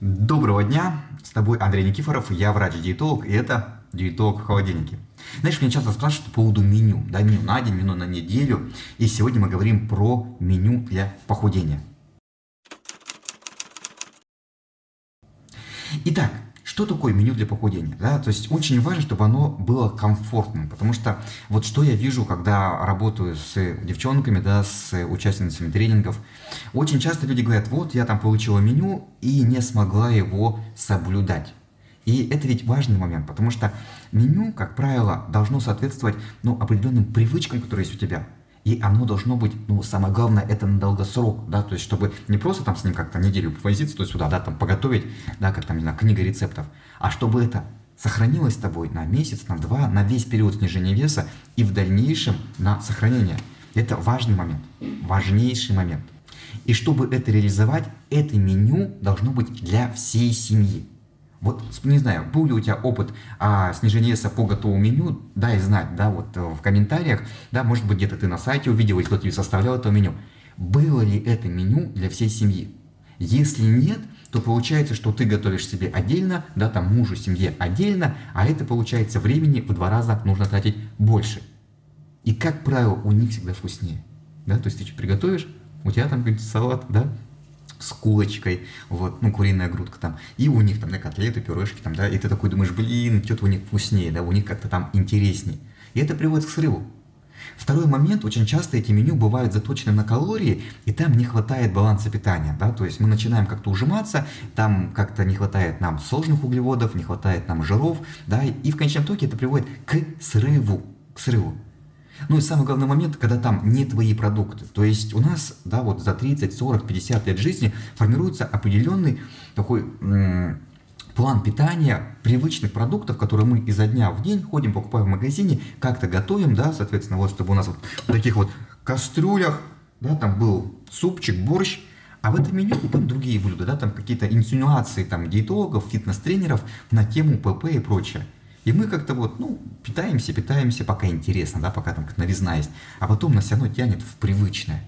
Доброго дня, с тобой Андрей Никифоров, я врач-диетолог, и это диетолог в холодильнике. Знаешь, меня часто спрашивают по поводу меню, да, меню на день, меню на неделю, и сегодня мы говорим про меню для похудения. Итак, что такое меню для похудения? Да? То есть очень важно, чтобы оно было комфортным, потому что вот что я вижу, когда работаю с девчонками, да, с участницами тренингов, очень часто люди говорят, вот я там получила меню и не смогла его соблюдать. И это ведь важный момент, потому что меню, как правило, должно соответствовать ну, определенным привычкам, которые есть у тебя. И оно должно быть, ну, самое главное, это на долгосрок, да, то есть, чтобы не просто там с ним как-то неделю повозиться, есть сюда, да, там поготовить, да, как там, не знаю, книга рецептов, а чтобы это сохранилось с тобой на месяц, на два, на весь период снижения веса и в дальнейшем на сохранение. Это важный момент, важнейший момент. И чтобы это реализовать, это меню должно быть для всей семьи. Вот, не знаю, был ли у тебя опыт а, снижения веса по готовому меню, дай знать, да, вот э, в комментариях, да, может быть, где-то ты на сайте увидел, и кто тебе составлял это меню. Было ли это меню для всей семьи? Если нет, то получается, что ты готовишь себе отдельно, да, там мужу, семье отдельно, а это получается времени в два раза нужно тратить больше. И, как правило, у них всегда вкуснее. Да, то есть ты приготовишь, у тебя там какой-то салат, да, с кулочкой, вот, ну, куриная грудка там, и у них там, да, котлеты, пюрешки там, да, и ты такой думаешь, блин, что-то у них вкуснее, да, у них как-то там интереснее. И это приводит к срыву. Второй момент, очень часто эти меню бывают заточены на калории, и там не хватает баланса питания, да, то есть мы начинаем как-то ужиматься, там как-то не хватает нам сложных углеводов, не хватает нам жиров, да, и в конечном итоге это приводит к срыву, к срыву. Ну и самый главный момент, когда там не твои продукты. То есть у нас, да, вот за 30, 40, 50 лет жизни формируется определенный такой план питания привычных продуктов, которые мы изо дня в день ходим, покупаем в магазине, как-то готовим, да, соответственно, вот чтобы у нас вот в таких вот кастрюлях, да, там был супчик, борщ, а в этом меню там другие блюда, да, там какие-то инсинуации там диетологов, фитнес-тренеров на тему ПП и прочее. И мы как-то вот, ну, питаемся, питаемся, пока интересно, да, пока там как новизна есть, а потом нас все равно тянет в привычное.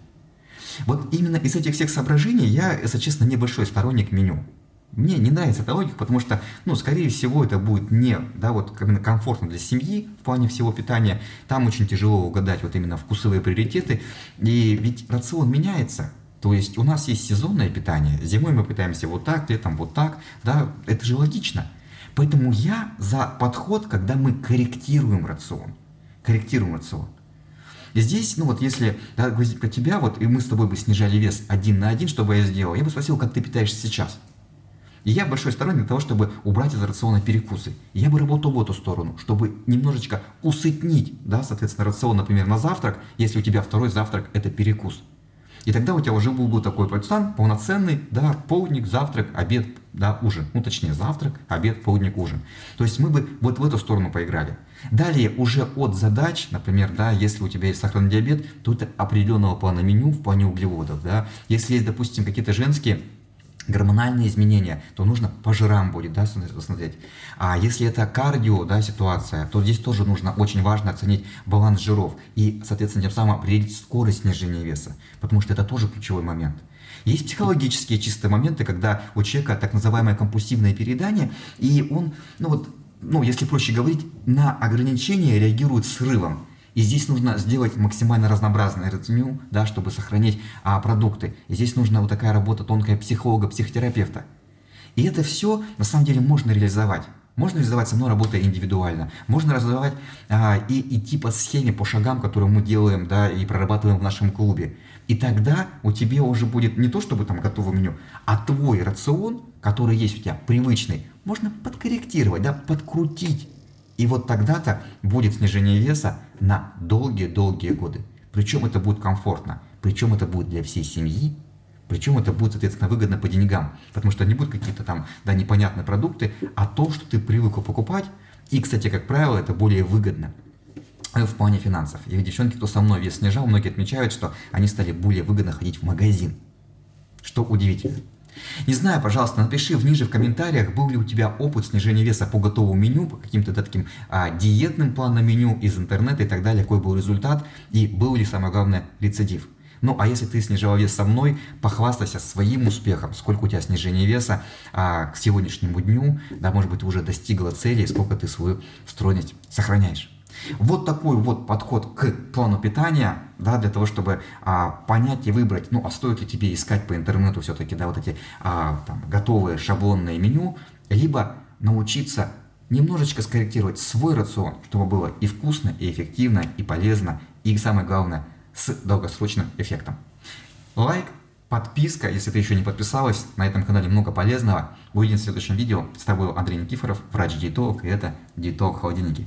Вот именно из этих всех соображений я, если честно, небольшой сторонник меню. Мне не нравится эта логика, потому что, ну, скорее всего, это будет не, да, вот именно комфортно для семьи в плане всего питания. Там очень тяжело угадать вот именно вкусовые приоритеты. И ведь рацион меняется. То есть у нас есть сезонное питание. Зимой мы питаемся вот так, летом вот так. Да, это же логично. Поэтому я за подход, когда мы корректируем рацион. Корректируем рацион. И здесь, ну вот если да, про тебя, вот и мы с тобой бы снижали вес один на один, что бы я сделал, я бы спросил, как ты питаешься сейчас. И я большой сторонник того, чтобы убрать из рациона перекусы. И я бы работал в эту сторону, чтобы немножечко усытнить, да, соответственно, рацион, например, на завтрак, если у тебя второй завтрак – это перекус. И тогда у тебя уже был бы такой пацан полноценный, да, полдник, завтрак, обед, да, ужин. Ну, точнее, завтрак, обед, полдник, ужин. То есть мы бы вот в эту сторону поиграли. Далее, уже от задач, например, да, если у тебя есть сахарный диабет, то это определенного плана меню в плане углеводов, да. Если есть, допустим, какие-то женские гормональные изменения, то нужно по жирам будет да, смотреть. А если это кардио да, ситуация, то здесь тоже нужно очень важно оценить баланс жиров и, соответственно, тем самым определить скорость снижения веса, потому что это тоже ключевой момент. Есть психологические чистые моменты, когда у человека так называемое компульсивное переедание, и он, ну вот, ну, если проще говорить, на ограничения реагирует срывом. И здесь нужно сделать максимально разнообразное меню, да, чтобы сохранить а, продукты. И здесь нужна вот такая работа тонкая психолога, психотерапевта. И это все на самом деле можно реализовать. Можно реализовать со мной работая индивидуально. Можно реализовать а, и идти по схеме, по шагам, которые мы делаем да, и прорабатываем в нашем клубе. И тогда у тебя уже будет не то, чтобы там готовое меню, а твой рацион, который есть у тебя, привычный, можно подкорректировать, да, подкрутить и вот тогда-то будет снижение веса на долгие-долгие годы. Причем это будет комфортно, причем это будет для всей семьи, причем это будет, соответственно, выгодно по деньгам, потому что не будут какие-то там, да, непонятные продукты, а то, что ты привык покупать, и, кстати, как правило, это более выгодно в плане финансов. И девчонки, кто со мной вес снижал, многие отмечают, что они стали более выгодно ходить в магазин, что удивительно. Не знаю, пожалуйста, напиши ниже в комментариях, был ли у тебя опыт снижения веса по готовому меню, по каким-то таким а, диетным планам меню из интернета и так далее, какой был результат и был ли, самое главное, рецидив. Ну, а если ты снижал вес со мной, похвастайся своим успехом, сколько у тебя снижение веса а, к сегодняшнему дню, да, может быть, ты уже достигла цели, сколько ты свою стройность сохраняешь. Вот такой вот подход к плану питания, да, для того, чтобы а, понять и выбрать, ну, а стоит ли тебе искать по интернету все-таки, да, вот эти а, там, готовые шаблонные меню, либо научиться немножечко скорректировать свой рацион, чтобы было и вкусно, и эффективно, и полезно, и самое главное, с долгосрочным эффектом. Лайк, подписка, если ты еще не подписалась, на этом канале много полезного. Увидимся в следующем видео. С тобой Андрей Никифоров, врач-диетолог, и это Диетолог Холодильники.